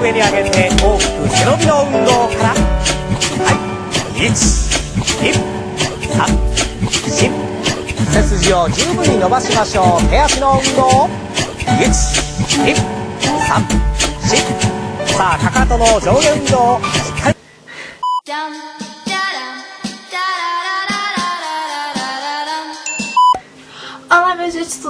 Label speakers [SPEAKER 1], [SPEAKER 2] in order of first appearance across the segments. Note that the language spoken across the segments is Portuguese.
[SPEAKER 1] 上に上げて大きく背伸びの運動から。はい。123背筋を十分に伸ばしましょう。手足の運動。123さあかかとの上下運動。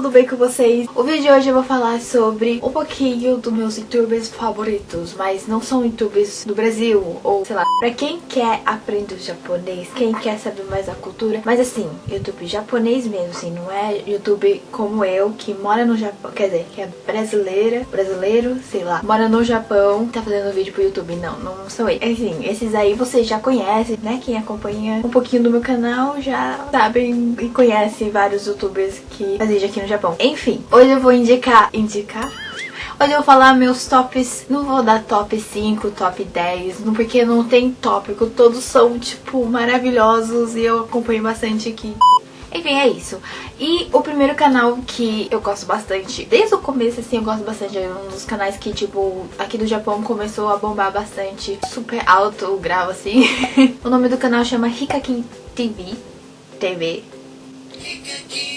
[SPEAKER 2] Tudo bem com vocês? O vídeo de hoje eu vou falar sobre um pouquinho dos meus youtubers favoritos Mas não são youtubers do Brasil ou sei lá Pra quem quer aprender japonês, quem quer saber mais da cultura Mas assim, youtube japonês mesmo, assim, não é youtube como eu Que mora no Japão, quer dizer, que é brasileira, brasileiro, sei lá Mora no Japão, tá fazendo vídeo pro YouTube, não, não sou eu Enfim, esses aí vocês já conhecem, né? Quem acompanha um pouquinho do meu canal já sabem e conhece vários youtubers que fazem aqui no Japão. Enfim, hoje eu vou indicar... Indicar? Hoje eu vou falar meus tops, não vou dar top 5, top 10, porque não tem tópico, todos são, tipo, maravilhosos e eu acompanho bastante aqui. Enfim, é isso. E o primeiro canal que eu gosto bastante, desde o começo, assim, eu gosto bastante, é um dos canais que, tipo, aqui do Japão começou a bombar bastante, super alto o grau, assim. o nome do canal chama Hikakin TV, TV. Esse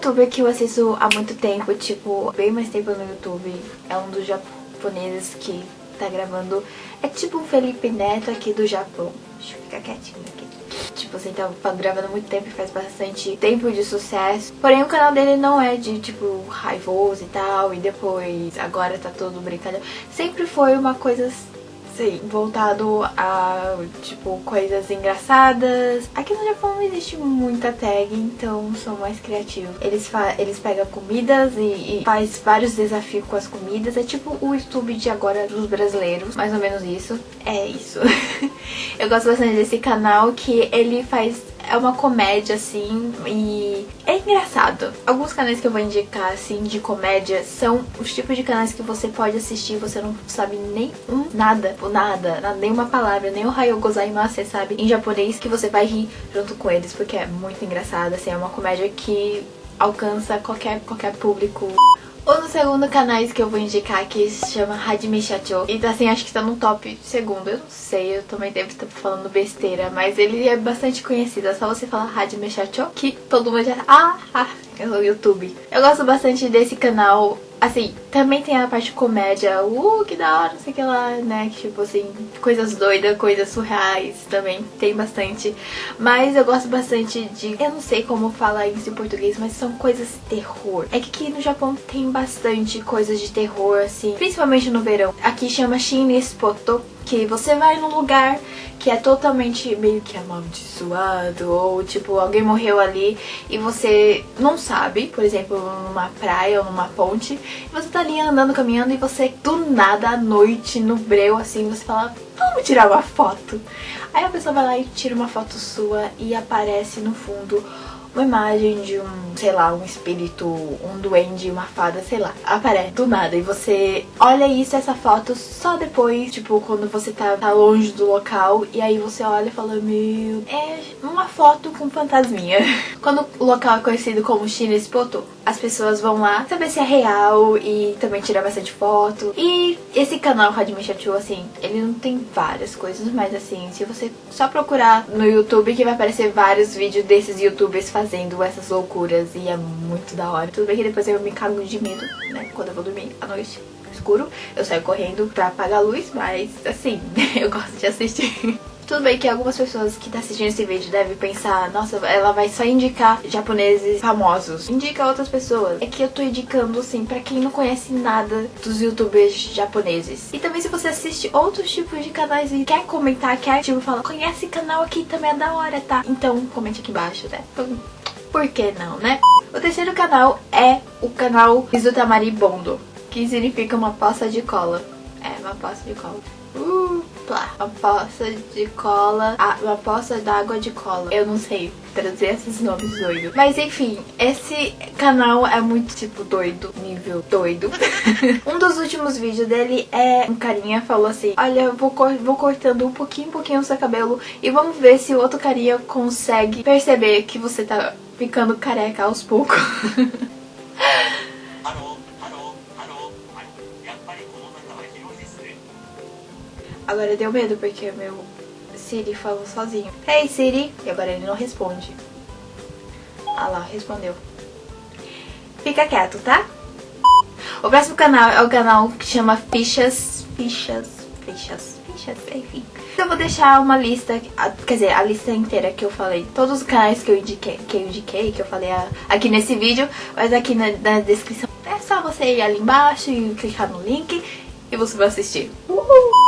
[SPEAKER 2] youtuber que eu assisto há muito tempo, tipo, bem mais tempo no YouTube. É um dos japoneses que tá gravando. É tipo um Felipe Neto aqui do Japão. Deixa eu ficar quietinho aqui. Tipo assim, tá gravando muito tempo e faz bastante tempo de sucesso. Porém, o canal dele não é de, tipo, raivoso e tal. E depois, agora tá todo brincadeira. Sempre foi uma coisa Sim, voltado a, tipo, coisas engraçadas. Aqui no Japão não existe muita tag, então são mais criativos. Eles, eles pegam comidas e, e faz vários desafios com as comidas. É tipo o YouTube de agora dos brasileiros, mais ou menos isso. É isso. Eu gosto bastante desse canal que ele faz é uma comédia, assim, e é engraçado. Alguns canais que eu vou indicar, assim, de comédia, são os tipos de canais que você pode assistir você não sabe nem um nada, nada, nada nenhuma palavra, nem o Hayo Gozaimasu, sabe? Em japonês, que você vai rir junto com eles, porque é muito engraçado, assim, é uma comédia que alcança qualquer, qualquer público o segundo canais que eu vou indicar aqui se chama Hajime Shacho. E assim, acho que tá no top segundo. Eu não sei, eu também devo estar falando besteira, mas ele é bastante conhecido. É só você falar Hajime Shacho que todo mundo já... Ah, ah, é o YouTube. Eu gosto bastante desse canal Assim, também tem a parte comédia, uh, que da hora, não sei o que lá, né? Tipo assim, coisas doidas, coisas surreais também, tem bastante. Mas eu gosto bastante de, eu não sei como falar isso em português, mas são coisas terror. É que aqui no Japão tem bastante coisas de terror, assim, principalmente no verão. Aqui chama Shinespoto, que você vai num lugar que é totalmente meio que amaldiçoado ou tipo alguém morreu ali e você não sabe, por exemplo, numa praia ou numa ponte, e você tá ali andando, caminhando e você do nada à noite no breu assim, você fala, vamos tirar uma foto. Aí a pessoa vai lá e tira uma foto sua e aparece no fundo uma imagem de um, sei lá, um espírito, um duende, uma fada, sei lá, aparece do nada e você olha isso, essa foto só depois, tipo, quando você tá, tá longe do local e aí você olha e fala, meu, é uma foto com fantasminha. Quando o local é conhecido como Shinespoto, as pessoas vão lá saber se é real e também tirar bastante foto. E esse canal Hajime Shachu, assim, ele não tem várias coisas, mas assim, se você só procurar no YouTube que vai aparecer vários vídeos desses youtubers fazendo essas loucuras e é muito da hora. Tudo bem que depois eu me cago de medo, né, quando eu vou dormir à noite escuro, eu saio correndo pra apagar a luz, mas assim, eu gosto de assistir. Tudo bem que algumas pessoas que estão tá assistindo esse vídeo devem pensar, nossa, ela vai só indicar japoneses famosos. Indica outras pessoas. É que eu tô indicando, assim, pra quem não conhece nada dos youtubers japoneses. E também se você assiste outros tipos de canais e quer comentar, quer, tipo, falar, conhece canal aqui, também é da hora, tá? Então, comente aqui embaixo, né? Então, por que não, né? O terceiro canal é o canal Izutamari Bondo, que significa uma poça de cola. É, uma poça de cola. Uh, Uma poça de cola. Uma poça d'água de cola. Eu não sei trazer esses nomes doidos. Mas enfim, esse canal é muito tipo doido, nível doido. um dos últimos vídeos dele é um carinha falou assim, olha, eu vou, cor vou cortando um pouquinho, um pouquinho o seu cabelo e vamos ver se o outro carinha consegue perceber que você tá ficando careca aos poucos. Agora deu medo porque meu Siri falou sozinho. Hey Siri! E agora ele não responde. Ah lá, respondeu. Fica quieto, tá? O próximo canal é o canal que chama Fichas, Fichas, Fichas, Fichas, enfim. Eu vou deixar uma lista, quer dizer, a lista inteira que eu falei, todos os canais que eu indiquei, que eu, indiquei, que eu falei aqui nesse vídeo, mas aqui na, na descrição. É só você ir ali embaixo e clicar no link e você vai assistir.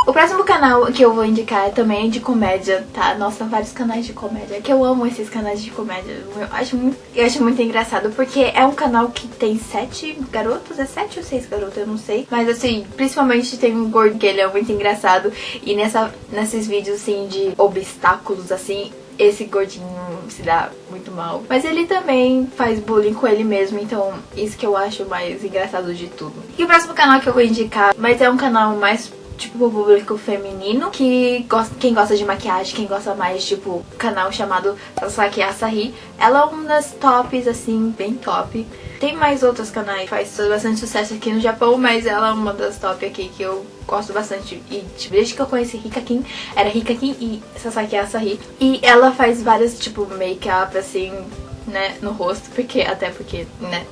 [SPEAKER 2] O próximo canal que eu vou indicar é também de comédia, tá? Nossa, vários canais de comédia. Que eu amo esses canais de comédia. Eu acho muito, eu acho muito engraçado, porque é um canal que tem sete garotos. É sete ou seis garotos, eu não sei. Mas assim, principalmente tem um gordo que ele é muito engraçado. E nessa, nesses vídeos, assim, de obstáculos, assim, esse gordinho se dá muito mal. Mas ele também faz bullying com ele mesmo, então isso que eu acho mais engraçado de tudo. E o próximo canal que eu vou indicar, mas é um canal mais tipo, público feminino, que gosta, quem gosta de maquiagem, quem gosta mais, tipo, canal chamado Sasaki Asahi. Ela é uma das tops, assim, bem top. Tem mais outros canais faz bastante sucesso aqui no Japão, mas ela é uma das top aqui que eu gosto bastante. E tipo, desde que eu conheci Rika Kim, era Rika Kim e Sasaki Asahi. E ela faz várias, tipo, make-up, assim, né, no rosto, porque até porque, né,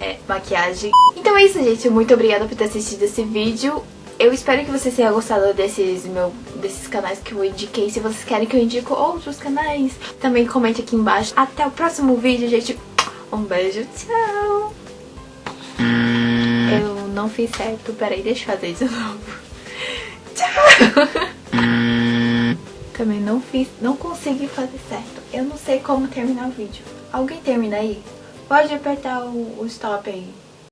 [SPEAKER 2] é maquiagem. Então é isso, gente. Muito obrigada por ter assistido esse vídeo. Eu espero que vocês tenham gostado desses, meu, desses canais que eu indiquei. Se vocês querem que eu indique outros canais, também comente aqui embaixo. Até o próximo vídeo, gente. Um beijo, tchau! Eu não fiz certo. Peraí, deixa eu fazer de novo. Tchau! Também não fiz, não consegui fazer certo. Eu não sei como terminar o vídeo. Alguém termina aí? Pode apertar o, o stop aí.